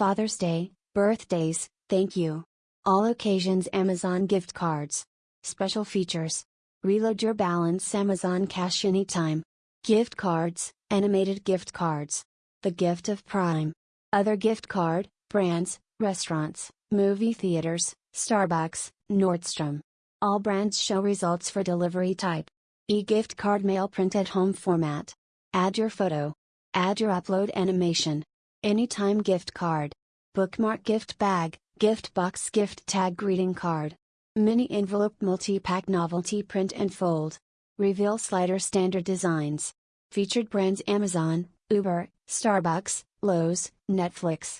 Father's Day, birthdays, thank you. All occasions Amazon gift cards. Special features. Reload your balance Amazon Cash anytime. Gift cards, animated gift cards. The gift of Prime. Other gift card, brands, restaurants, movie theaters, Starbucks, Nordstrom. All brands show results for delivery type. E-gift card mail print at home format. Add your photo. Add your upload animation. Anytime gift card. Bookmark gift bag, gift box gift tag greeting card. Mini envelope multi-pack novelty print and fold. Reveal slider standard designs. Featured brands Amazon, Uber, Starbucks, Lowe's, Netflix.